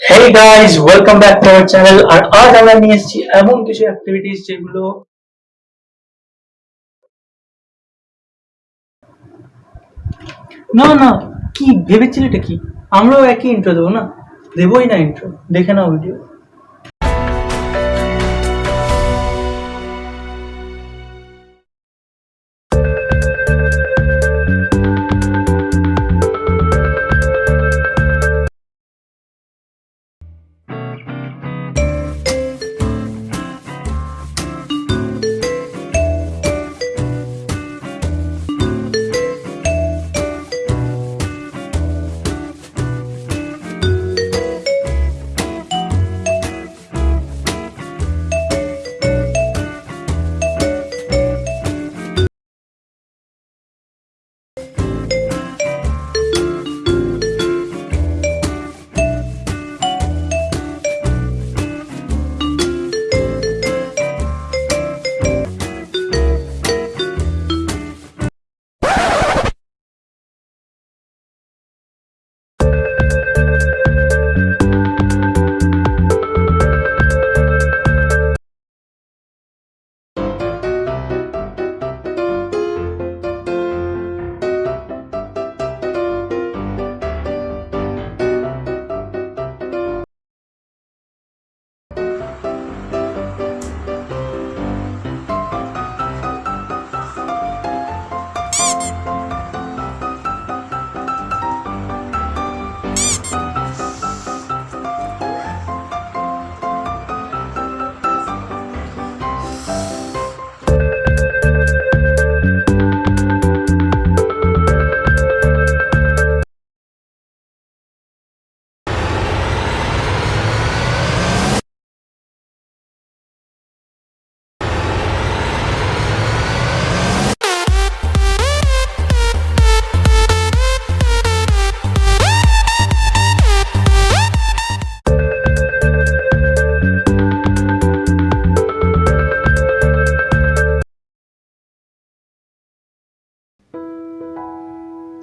Hey guys welcome back to our channel আর আজ আমরা নিয়ে এসেছি এমন কিছু অ্যাক্টিভিটিস যেগুলো না না, কি ভেবেছিলে এটা কি? আমরাও একই ইন্ট্রো দেবো না? দেবোই না ইন্ট্রো দেখে নাও ভিডিও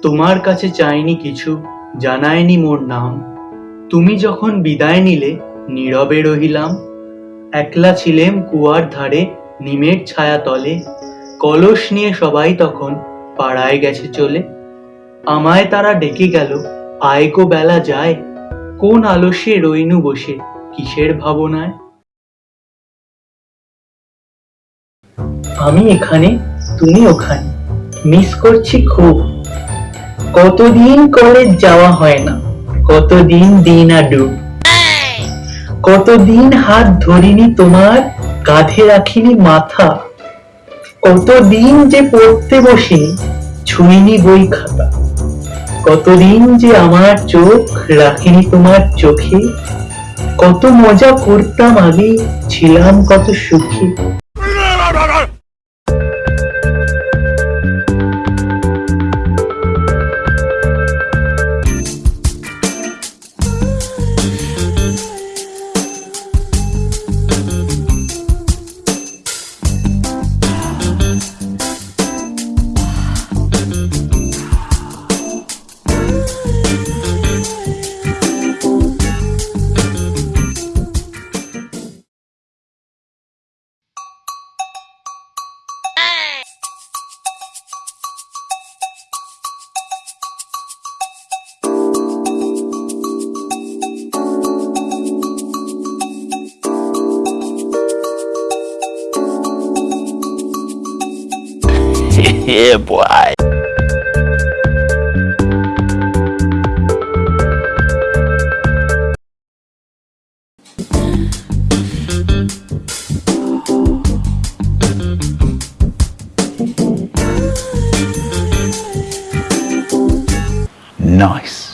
তোমার কাছে চাইনি কিছু, জানায়নি মোর নাম। তুমি যখন বিদায় নিলে, নীরবে রহিলাম। একলা ছিলেম কুয়ার ধারে, নিমের ছায়া তলে। কলস নিয়ে সবাই তখন পাড়ায় গেছে চলে। আমায় তারা ডেকে গেল, আয় গো বেলা, যায়। কোন আলস্যে রইনু বসে, কিসের ভাবনায়? আমি এখানে, তুমি ওখানে। মিস করছি খুব। কতদিন কলেজ যাওয়া হয় না? কতদিন দিন আর ডুব কতদিন হাত ধরিনি তোমার কাঁধে রাখিনি মাথা? কতদিন যে পড়তে বসিনি ছুঁইনি বই খাতা? কতদিন যে আমার চোখ রাখিনি তোমার চোখে? কত মজা করতাম আগে, ছিলাম কত সুখী। Yeah, boy. Nice.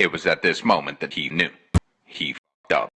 It was at this moment that he knew. He fed up.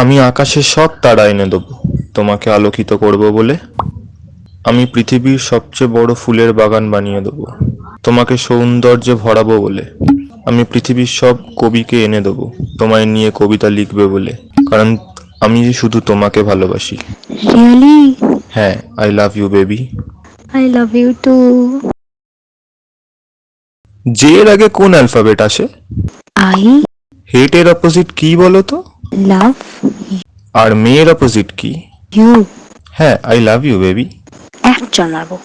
আমি আকাশের সব তারা এনে দেবো। তোমাকে আলোকিত করব বলে আমি পৃথিবীর সবচেয়ে বড় ফুলের বাগান বানিয়ে দেবো। তোমাকে সৌন্দর্যে ভরাবো বলে আমি পৃথিবীর সব কবিকে এনে দেবো। তোমায় নিয়ে কবিতা লিখবে বলে। কারণ আমি শুধু তোমাকে ভালোবাসি? হ্যাঁ I love you baby I love you too. যে এর আগে কোন অ্যালফাবেট আসে? I? হেটের অপোজিট কি বলো তো? love আর মেয়ের অপোজিট কি you. হ্যাঁ আই লাভ ইউ বেবি একজন মারবো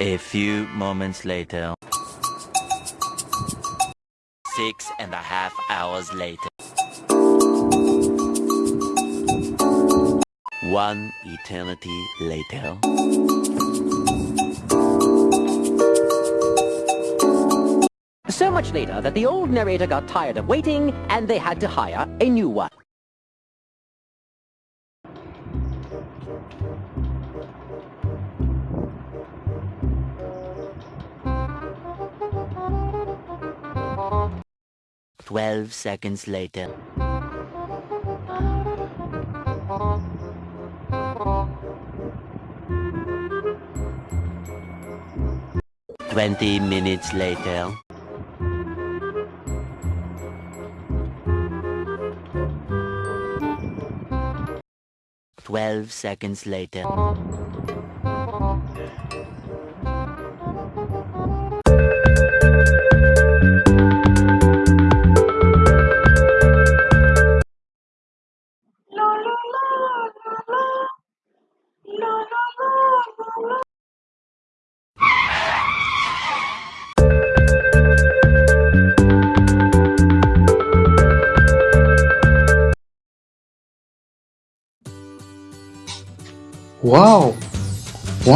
A few moments later. Six and a half hours later. One eternity later. So much later that the old narrator got tired of waiting and they had to hire a new one. Twelve seconds later. Twenty minutes later. Twelve seconds later. Wow,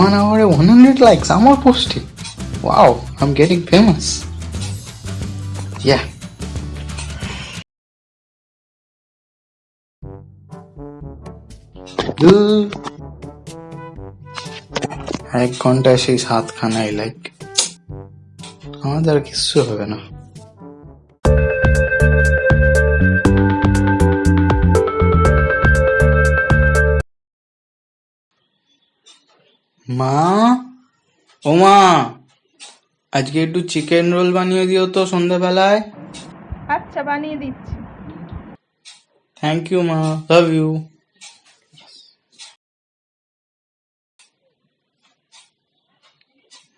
one hour 100 likes. আমার পোস্টে Wow, I'm getting famous. Yeah. ধুর। এক ঘন্টায় সেই সাতখানাই like আমাদের আর কিচ্ছু হবে না মা? ও মা আজকে একটু চিকেন রোল বানিয়ে দিও তো সন্ধ্যাবেলায়। আচ্ছা বানিয়ে দিচ্ছি। থ্যাংক ইউ মা লাভ ইউ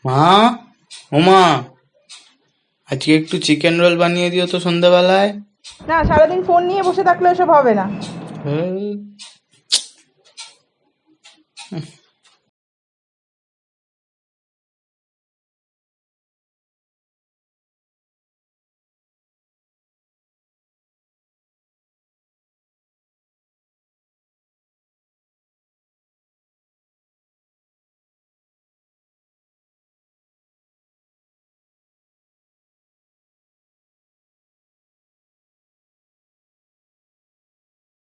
মা ও মা আজকে একটু চিকেন রোল বানিয়ে দিও তো সন্ধ্যাবেলায়। না সারাদিন ফোন নিয়ে বসে থাকলে ওসব হবে না। হ্যাঁ।